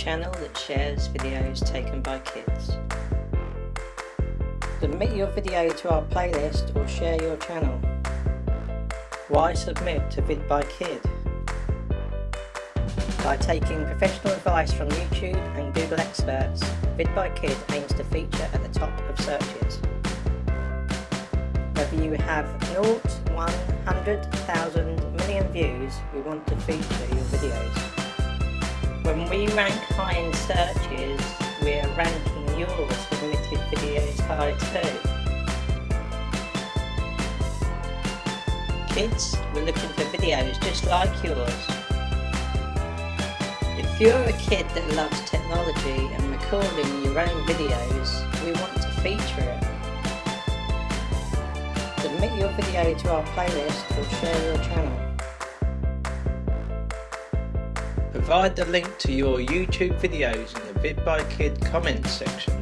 channel that shares videos taken by kids. Submit your video to our playlist or share your channel. Why submit to vidByKid? By Kid? By taking professional advice from YouTube and Google experts, vidByKid aims to feature at the top of searches. Whether you have 0, 1, 100,000, million views, we want to feature your videos. When we rank high in searches, we are ranking your submitted videos high too. Kids, we're looking for videos just like yours. If you're a kid that loves technology and recording your own videos, we want to feature it. Submit your video to our playlist or share your channel. Provide the link to your YouTube videos in the vidByKid comments section.